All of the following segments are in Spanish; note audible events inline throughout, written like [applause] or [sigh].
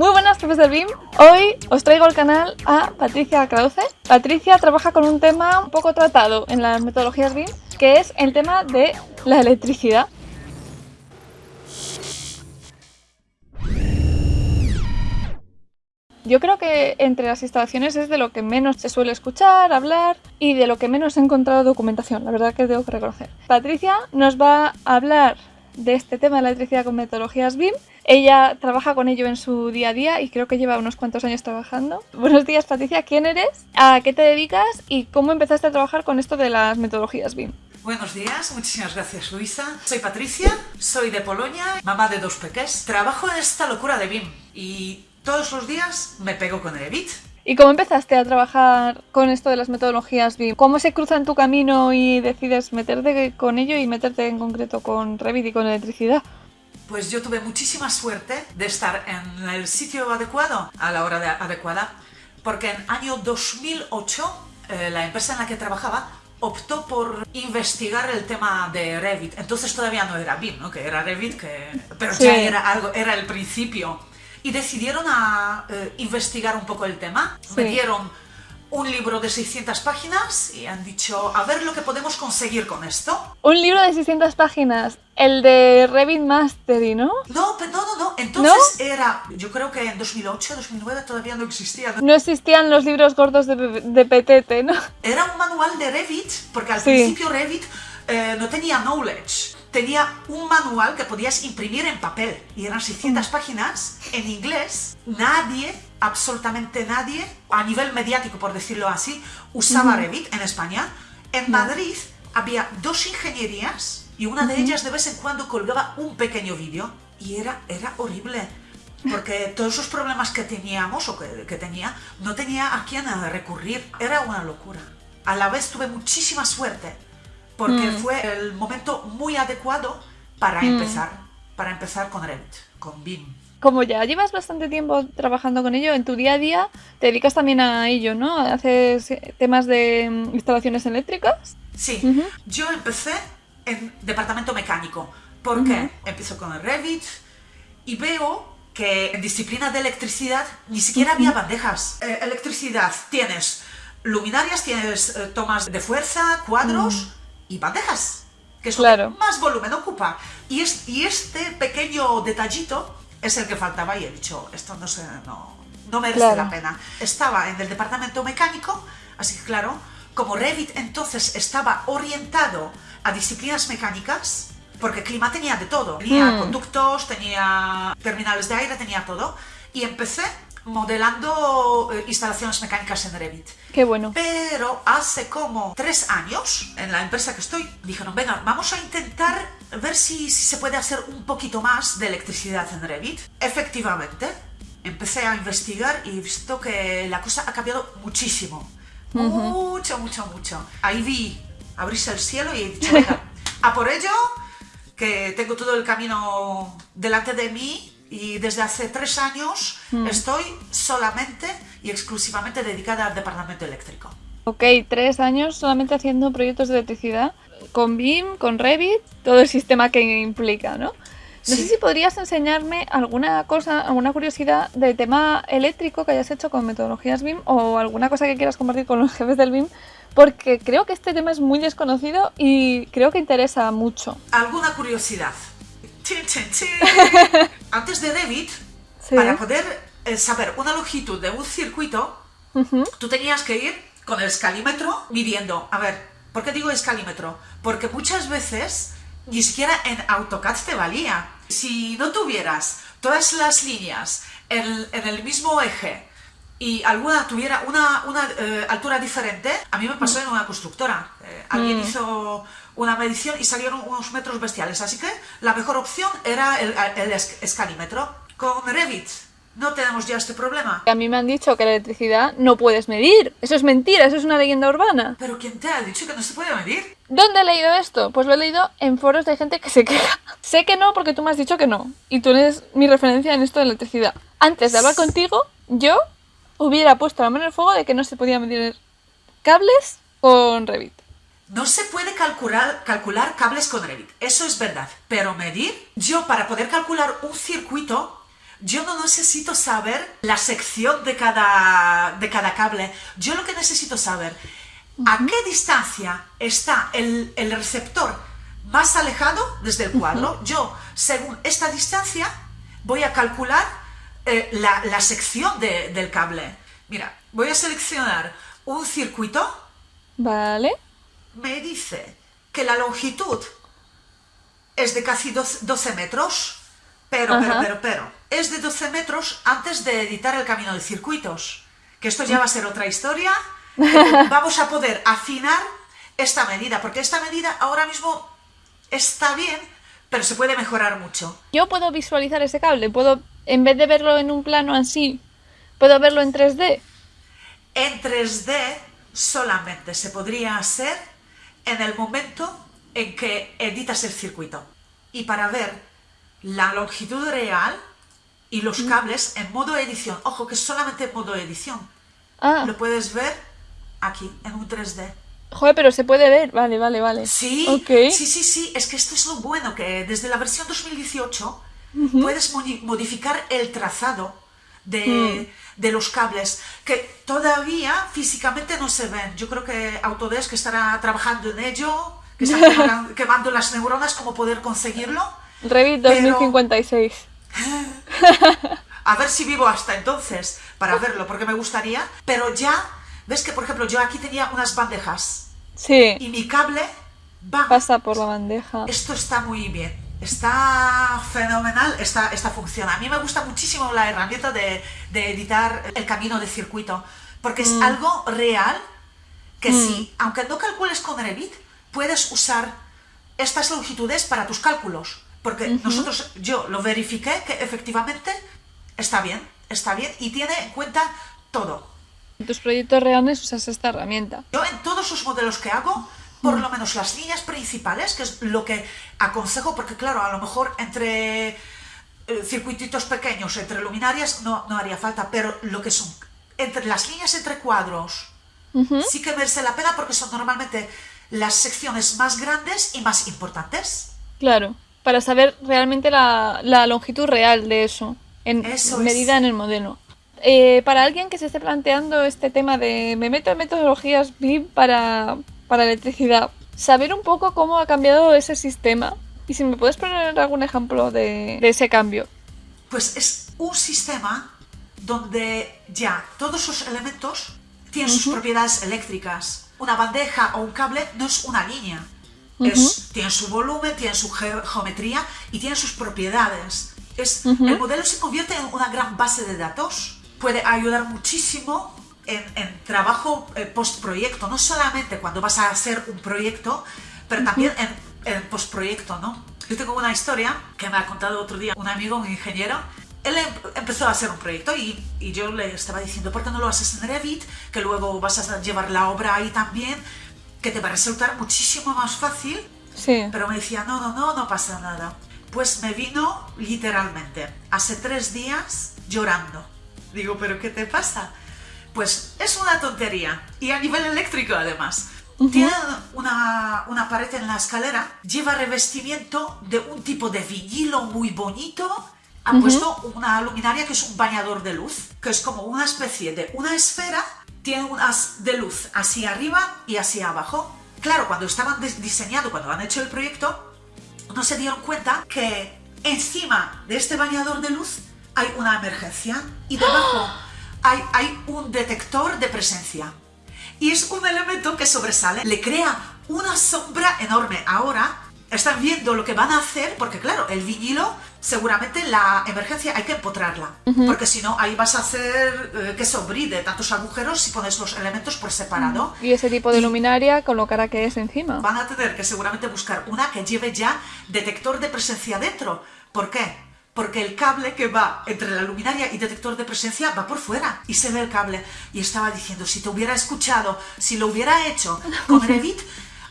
Muy buenas, profes del BIM. Hoy os traigo al canal a Patricia Krause. Patricia trabaja con un tema un poco tratado en las metodologías BIM, que es el tema de la electricidad. Yo creo que entre las instalaciones es de lo que menos se suele escuchar, hablar y de lo que menos he encontrado documentación, la verdad que que reconocer. Patricia nos va a hablar de este tema de la electricidad con metodologías BIM. Ella trabaja con ello en su día a día y creo que lleva unos cuantos años trabajando. Buenos días Patricia, ¿quién eres? ¿A qué te dedicas? ¿Y cómo empezaste a trabajar con esto de las metodologías BIM? Buenos días, muchísimas gracias Luisa. Soy Patricia, soy de Polonia, mamá de dos peques. Trabajo en esta locura de BIM y todos los días me pego con Revit. ¿Y cómo empezaste a trabajar con esto de las metodologías BIM? ¿Cómo se cruza en tu camino y decides meterte con ello y meterte en concreto con Revit y con electricidad? Pues yo tuve muchísima suerte de estar en el sitio adecuado a la hora adecuada, porque en año 2008 eh, la empresa en la que trabajaba optó por investigar el tema de Revit. Entonces todavía no era BIM, ¿no? que era Revit, que... pero ya era algo, era el principio y decidieron a eh, investigar un poco el tema. Me dieron un libro de 600 páginas y han dicho, a ver lo que podemos conseguir con esto. Un libro de 600 páginas, el de Revit Mastery, ¿no? No, no, no, no. Entonces era, yo creo que en 2008, 2009 todavía no existía. No existían los libros gordos de, de PTT, ¿no? Era un manual de Revit, porque al principio Revit eh, no tenía knowledge tenía un manual que podías imprimir en papel y eran 600 mm. páginas en inglés. Nadie, absolutamente nadie, a nivel mediático por decirlo así, usaba Revit en España. En Madrid había dos ingenierías y una de ellas de vez en cuando colgaba un pequeño vídeo y era, era horrible. Porque [laughs] todos esos problemas que teníamos o que, que tenía, no tenía a quién recurrir. Era una locura. A la vez tuve muchísima suerte porque mm. fue el momento muy adecuado para mm. empezar, para empezar con Revit, con BIM. Como ya llevas bastante tiempo trabajando con ello, en tu día a día te dedicas también a ello, ¿no? ¿Haces temas de mm, instalaciones eléctricas? Sí, yo empecé en departamento mecánico, porque empiezo con el Revit y veo que en disciplina de electricidad ni siquiera había bandejas. Eh, electricidad, tienes luminarias, tienes eh, tomas de fuerza, cuadros, y bandejas, que es lo que más volumen ocupa. Y, es, y este pequeño detallito es el que faltaba y he dicho, esto no, se, no, no merece la pena. Estaba en el departamento mecánico, así que claro, como Revit entonces estaba orientado a disciplinas mecánicas, porque Clima tenía de todo, tenía hmm. conductos, tenía terminales de aire, tenía todo, y empecé modelando eh, instalaciones mecánicas en Revit. Qué bueno. Pero hace como tres años, en la empresa que estoy, dijeron, venga, vamos a intentar ver si, si se puede hacer un poquito más de electricidad en Revit. Efectivamente, empecé a investigar y he visto que la cosa ha cambiado muchísimo. Mucho, mucho, mucho. Ahí vi abrirse el cielo y he dicho, venga, [laughs] a por ello, que tengo todo el camino delante de mí y desde hace tres años hmm. estoy solamente y exclusivamente dedicada al departamento eléctrico. Ok, tres años solamente haciendo proyectos de electricidad con BIM, con Revit, todo el sistema que implica, ¿no? No sé si podrías enseñarme alguna cosa, alguna curiosidad del tema eléctrico que hayas hecho con metodologías BIM o alguna cosa que quieras compartir con los jefes del BIM, porque creo que este tema es muy desconocido y creo que interesa mucho. ¿Alguna curiosidad? [laughs] Antes de Revit, para poder eh, saber una longitud de un circuito, tú tenías que ir con el escalímetro midiendo. A ver, ¿por qué digo escalímetro? Porque muchas veces ni siquiera en AutoCAD te valía. Si no tuvieras todas las líneas en, el mismo eje y alguna tuviera una, eh, altura diferente, a mí me pasó en una constructora. Eh, alguien mm. hizo una medición y salieron unos metros bestiales. Así que la mejor opción era el, escalímetro. Con Revit no tenemos ya este problema. A mí me han dicho que la electricidad no puedes medir. Eso es mentira, eso es una leyenda urbana. ¿Pero quién te ha dicho que no se puede medir? ¿Dónde he leído esto? Pues lo he leído en foros de gente que se queja. [laughs] sé que no porque tú me has dicho que no. Y tú eres mi referencia en esto de electricidad. Antes de hablar contigo, yo hubiera puesto la mano en el fuego de que no se podía medir cables con Revit. No se puede calcular, calcular cables con Revit, eso es verdad. Pero medir, yo para poder calcular un circuito, yo no necesito saber la sección de cada, de cada cable. Yo lo que necesito saber, a qué distancia está el, el receptor más alejado desde el cuadro. Yo, según esta distancia, voy a calcular eh, la, la, sección de, del cable. Mira, voy a seleccionar un circuito. Vale. Me dice que la longitud es de casi 12 metros, pero, pero, pero, pero, es de 12 metros antes de editar el camino de circuitos. Que esto ya va a ser otra historia. [laughs] Vamos a poder afinar esta medida, porque esta medida ahora mismo está bien, pero se puede mejorar mucho. Yo puedo visualizar ese cable, puedo, en vez de verlo en un plano así, puedo verlo en 3D. En 3D solamente se podría hacer en el momento en que editas el circuito. Y para ver la longitud real y los mm. cables en modo edición, ojo que es solamente en modo edición, ah. lo puedes ver aquí, en un 3D. Joder, pero se puede ver, vale, vale, vale. Sí, sí, sí, sí, es que esto es lo bueno, que desde la versión 2018 puedes modificar el trazado de, mm. de, los cables, que todavía físicamente no se ven. Yo creo que Autodesk estará trabajando en ello, que está [laughs] quemando las neuronas, como poder conseguirlo. Revit 2056. [laughs] A ver si vivo hasta entonces para verlo, porque me gustaría, pero ya ¿Ves que, por ejemplo, yo aquí tenía unas bandejas? Sí. Y mi cable va. Pasa por la bandeja. Esto está muy bien. Está fenomenal esta, esta función. A mí me gusta muchísimo la herramienta de, de editar el camino de circuito, porque es mm. algo real que mm. sí, aunque no calcules con Revit, puedes usar estas longitudes para tus cálculos. Porque nosotros, yo lo verifiqué que efectivamente está bien, está bien y tiene en cuenta todo. En tus proyectos reales usas esta herramienta. Yo en todos los modelos que hago, por lo menos las líneas principales, que es lo que aconsejo, porque claro, a lo mejor entre eh, circuititos pequeños, entre luminarias, no, no haría falta, pero lo que son entre las líneas entre cuadros, sí que merece la pena porque son normalmente las secciones más grandes y más importantes. Claro, para saber realmente la, la longitud real de eso, en medida en el modelo. Eh, para alguien que se esté planteando este tema de me meto en metodologías BIM para, para electricidad, saber un poco cómo ha cambiado ese sistema y si me puedes poner algún ejemplo de, ese cambio. Pues es un sistema donde ya todos los elementos tienen sus propiedades eléctricas. Una bandeja o un cable no es una línea. tiene su volumen, tiene su geometría y tiene sus propiedades. Es, El modelo se convierte en una gran base de datos puede ayudar muchísimo en, en trabajo eh, postproyecto, no solamente cuando vas a hacer un proyecto, pero también en, en postproyecto, ¿no? Yo tengo una historia que me ha contado otro día un amigo, un ingeniero. Él em, empezó a hacer un proyecto y, y, yo le estaba diciendo, ¿por qué no lo haces en Revit? Que luego vas a llevar la obra ahí también, que te va a resultar muchísimo más fácil. Sí. Pero me decía, no, no, no, no pasa nada. Pues me vino literalmente hace tres días llorando Digo, ¿pero qué te pasa? Pues es una tontería. Y a nivel eléctrico, además. Tiene una, una, pared en la escalera, lleva revestimiento de un tipo de vinilo muy bonito. Ha puesto una luminaria que es un bañador de luz, que es como una especie de una esfera, tiene unas de luz hacia arriba y hacia abajo. Claro, cuando estaban diseñando, cuando han hecho el proyecto, no se dieron cuenta que encima de este bañador de luz hay una emergencia y debajo hay, hay un detector de presencia. Y es un elemento que sobresale, le crea una sombra enorme. Ahora están viendo lo que van a hacer, porque claro, el vinilo, seguramente la emergencia hay que empotrarla, porque si no, ahí vas a hacer eh, que sobride tantos agujeros si pones los elementos por separado. Y ese tipo de luminaria colocará que es encima. Van a tener que seguramente buscar una que lleve ya detector de presencia dentro. ¿Por qué? Porque el cable que va entre la luminaria y detector de presencia va por fuera y se ve el cable. Y estaba diciendo, si te hubiera escuchado, si lo hubiera hecho con Revit,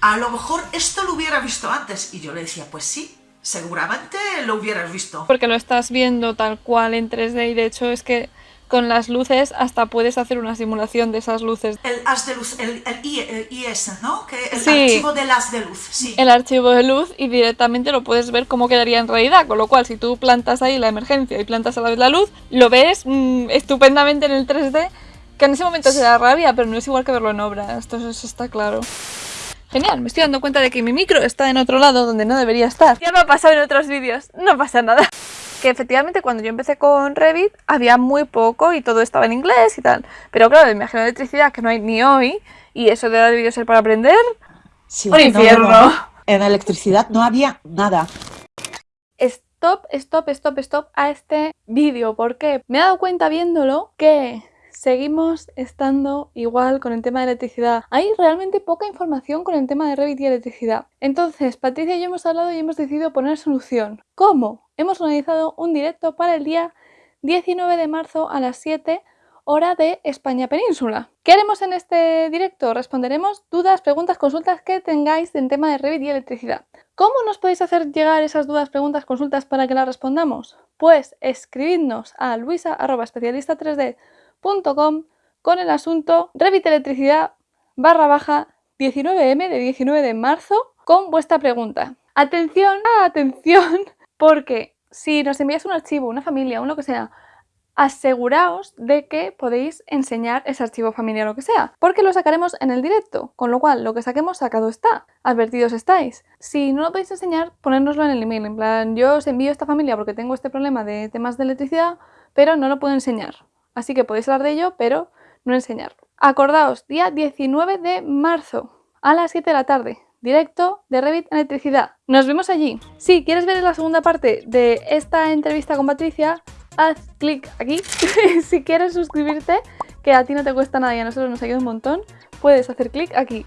a lo mejor esto lo hubiera visto antes. Y yo le decía, pues sí, seguramente lo hubieras visto. Porque lo estás viendo tal cual en 3D y de hecho es que con las luces hasta puedes hacer una simulación de esas luces. El haz de luz, el, el I- el IS, ¿no? Que el Sí. archivo del haz de luz, sí. el archivo de luz y directamente lo puedes ver cómo quedaría en realidad. Con lo cual, si tú plantas ahí la emergencia y plantas a la vez la luz, lo ves mm, estupendamente en el 3D, que en ese momento te da rabia, pero no es igual que verlo en obra. Esto eso está claro. Genial, me estoy dando cuenta de que mi micro está en otro lado donde no debería estar. Ya me ha pasado en otros vídeos, no pasa nada. Que efectivamente cuando yo empecé con Revit había muy poco y todo estaba en inglés y tal. Pero claro, agenda de electricidad que no hay ni hoy y eso de ser para aprender, Sí, Un infierno. En electricidad no había nada. stop, stop, stop, stop a este vídeo porque me he dado cuenta viéndolo que seguimos estando igual con el tema de electricidad. Hay realmente poca información con el tema de Revit y electricidad. Entonces, Patricia y yo hemos hablado y hemos decidido poner solución. ¿Cómo? Hemos organizado un directo para el día 19 de marzo a las 7 hora de España Península. ¿Qué haremos en este directo? Responderemos dudas, preguntas, consultas que tengáis en tema de Revit y electricidad. ¿Cómo nos podéis hacer llegar esas dudas, preguntas, consultas para que las respondamos? Pues escribidnos a luisa.especialista3d.com con el asunto Revit Electricidad barra baja 19M de 19 de marzo con vuestra pregunta. Atención, atención, porque si nos enviáis un archivo, una familia, un lo que sea, aseguraos de que podéis enseñar ese archivo familiar o lo que sea, porque lo sacaremos en el directo, con lo cual lo que saquemos sacado está, advertidos estáis. Si no lo podéis enseñar, ponérnoslo en el email, en plan, yo os envío esta familia porque tengo este problema de temas de electricidad, pero no lo puedo enseñar. Así que podéis hablar de ello, pero no enseñarlo. Acordaos, día 19 de marzo, a las 7 de la tarde, directo de Revit Electricidad. Nos vemos allí. Si quieres ver la segunda parte de esta entrevista con Patricia, haz clic aquí. [laughs] si quieres suscribirte, que a ti no te cuesta nada y a nosotros nos ayuda un montón, puedes hacer clic aquí.